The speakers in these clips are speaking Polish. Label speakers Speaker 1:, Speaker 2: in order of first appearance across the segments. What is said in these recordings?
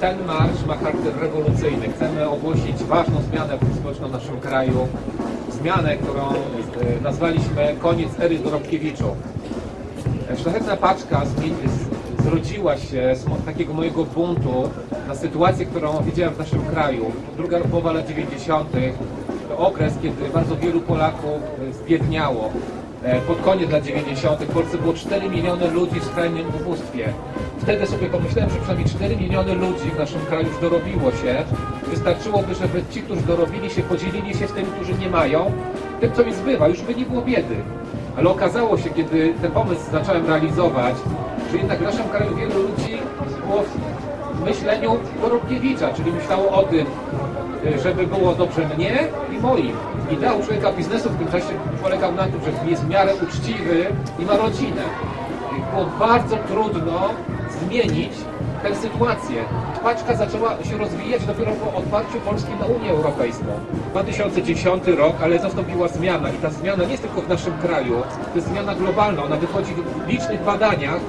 Speaker 1: ten marsz ma charakter rewolucyjny. Chcemy ogłosić ważną zmianę społeczną w naszym kraju. Zmianę, którą e, nazwaliśmy koniec ery Dorobkiewiczów. E, Szlachetna paczka zrodziła się z takiego mojego buntu na sytuację, którą widziałem w naszym kraju. Druga połowa lat 90. to okres, kiedy bardzo wielu Polaków e, zbiedniało. E, Pod koniec lat 90. w Polsce było 4 miliony ludzi w skrajnym ubóstwie. Wtedy sobie pomyślałem, że przynajmniej 4 miliony ludzi w naszym kraju już dorobiło się. Wystarczyłoby, żeby ci, którzy dorobili się, podzielili się z tymi, którzy nie mają, tym, co mi zbywa, już by nie było biedy. Ale okazało się, kiedy ten pomysł zacząłem realizować, że jednak w naszym kraju wielu ludzi było w myśleniu Dorobkiewicza, czyli myślało o tym, żeby było dobrze mnie i moim. Ideał człowieka biznesu w tym czasie polegał na tym, że jest w miarę uczciwy i ma rodzinę. Było bardzo trudno zmienić tę sytuację. Paczka zaczęła się rozwijać dopiero po otwarciu Polski na Unię Europejską. 2010 rok, ale nastąpiła zmiana i ta zmiana nie jest tylko w naszym kraju, to jest zmiana globalna. Ona wychodzi w licznych badaniach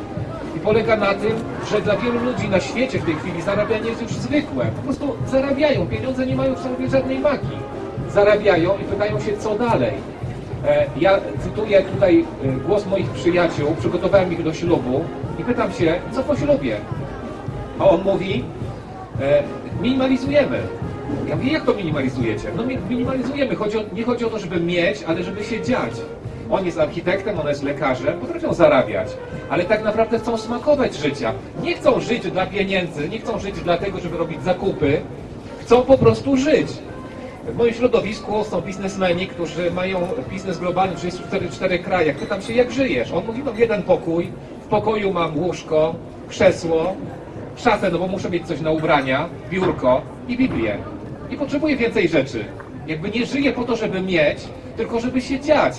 Speaker 1: polega na tym, że dla wielu ludzi na świecie w tej chwili zarabianie jest już zwykłe. Po prostu zarabiają, pieniądze nie mają w sobie żadnej magii. Zarabiają i pytają się, co dalej. E, Ja cytuję tutaj e, głos moich przyjaciół, przygotowałem ich do ślubu i pytam się, co po ślubie? A on mówi, e, minimalizujemy. Ja mówię, jak to minimalizujecie? No mi- minimalizujemy, chodzi o, nie chodzi o to, żeby mieć, ale żeby się dziać. On jest architektem, on jest lekarzem, potrafią zarabiać, ale tak naprawdę chcą smakować życia. Nie chcą żyć dla pieniędzy, nie chcą żyć dlatego, żeby robić zakupy, chcą po prostu żyć. W moim środowisku są biznesmeni, którzy mają biznes globalny w 34 cztery krajach. Pytam się, jak żyjesz? On mówi, mam jeden pokój, w pokoju mam łóżko, krzesło, szafę, no bo muszę mieć coś na ubrania, biurko i Biblię. Nie potrzebuję więcej rzeczy. Jakby nie żyję po to, żeby mieć, tylko żeby się dziać.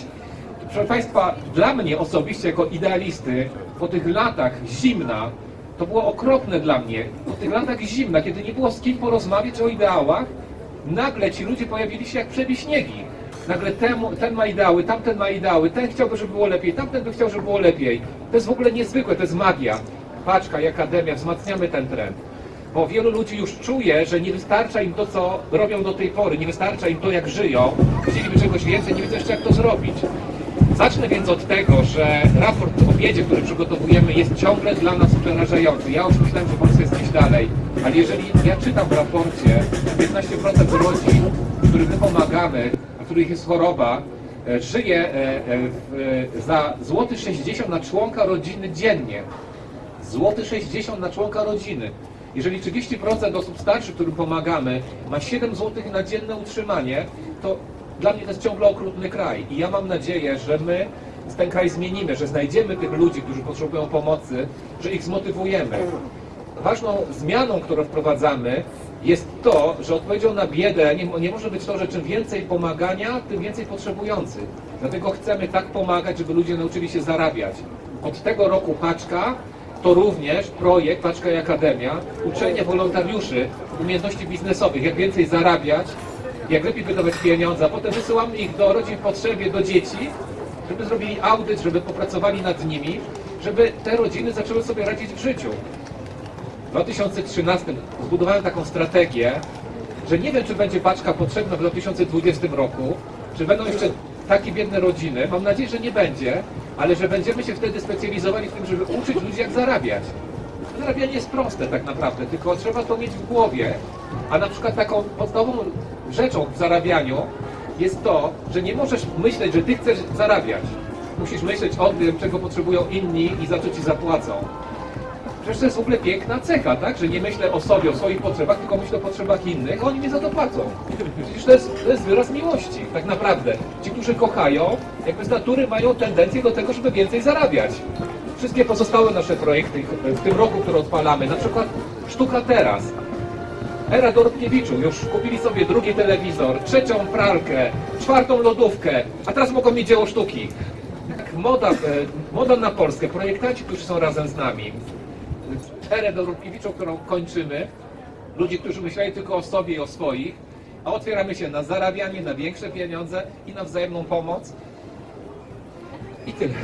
Speaker 1: Proszę Państwa, dla mnie osobiście jako idealisty, po tych latach zimna, to było okropne dla mnie. Po tych latach zimna, kiedy nie było z kim porozmawiać o ideałach, nagle ci ludzie pojawili się jak przebiśniegi. Nagle ten ma ideały, tamten ma ideały, ten chciałby, żeby było lepiej, tamten by chciał, żeby było lepiej. To jest w ogóle niezwykłe, to jest magia. Paczka i Akademia, wzmacniamy ten trend. Bo wielu ludzi już czuje, że nie wystarcza im to, co robią do tej pory, nie wystarcza im to, jak żyją, chcieliby czegoś więcej, nie wiedzą jeszcze, jak to zrobić. Zacznę więc od tego, że raport o biedzie, który przygotowujemy, jest ciągle dla nas przerażający. Ja już myślałem, że Polska jest gdzieś dalej, ale jeżeli ja czytam w raporcie, 15% rodzin, którym my pomagamy, a których jest choroba, e, żyje e, e, za złoty 60 na członka rodziny dziennie. Złoty 60 na członka rodziny. Jeżeli 30% osób starszych, którym pomagamy, ma 7 zł na dzienne utrzymanie, to dla mnie to jest ciągle okrutny kraj. I ja mam nadzieję, że my ten kraj zmienimy, że znajdziemy tych ludzi, którzy potrzebują pomocy, że ich zmotywujemy. Ważną zmianą, którą wprowadzamy, jest to, że odpowiedzią na biedę nie, nie może być to, że czym więcej pomagania, tym więcej potrzebujących. Dlatego chcemy tak pomagać, żeby ludzie nauczyli się zarabiać. Od tego roku paczka to również projekt Paczka i Akademia, uczenie wolontariuszy umiejętności biznesowych, jak więcej zarabiać, jak lepiej wydawać pieniądze, a potem wysyłamy ich do rodzin w potrzebie, do dzieci, żeby zrobili audyt, żeby popracowali nad nimi, żeby te rodziny zaczęły sobie radzić w życiu. W 2013 zbudowałem taką strategię, że nie wiem, czy będzie paczka potrzebna w 2020 roku, czy będą jeszcze takie biedne rodziny. Mam nadzieję, że nie będzie, ale że będziemy się wtedy specjalizowali w tym, żeby uczyć ludzi, jak zarabiać. Zarabianie jest proste tak naprawdę, tylko trzeba to mieć w głowie. A na przykład taką podstawową rzeczą w zarabianiu jest to, że nie możesz myśleć, że ty chcesz zarabiać. Musisz myśleć o tym, czego potrzebują inni i za co ci zapłacą. Przecież to jest w ogóle piękna cecha, tak? Że nie myślę o sobie, o swoich potrzebach, tylko myślę o potrzebach innych, a oni mi za to płacą. Przecież to jest, to jest wyraz miłości, tak naprawdę. Ci, którzy kochają, jakby z natury mają tendencję do tego, żeby więcej zarabiać. Wszystkie pozostałe nasze projekty w tym roku, które odpalamy, na przykład Sztuka Teraz, Era Dorobkiewiczu, już kupili sobie drugi telewizor, trzecią pralkę, czwartą lodówkę, a teraz mogą mieć dzieło sztuki. Tak, Moda, e, moda na Polskę, projektanci, którzy są razem z nami, erę Dorobkiewiczą, którą kończymy, ludzi, którzy myśleli tylko o sobie i o swoich, a otwieramy się na zarabianie, na większe pieniądze i na wzajemną pomoc. I tyle.